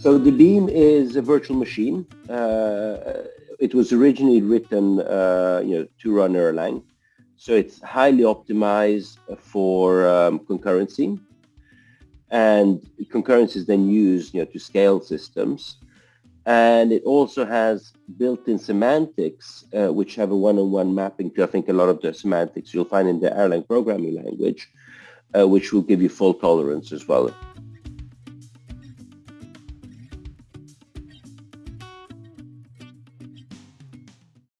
So the Beam is a virtual machine. Uh, it was originally written, uh, you know, to run Erlang. So it's highly optimized for um, concurrency. And concurrency is then used, you know, to scale systems. And it also has built-in semantics, uh, which have a one-on-one mapping to, I think, a lot of the semantics you'll find in the Erlang programming language, uh, which will give you fault tolerance as well.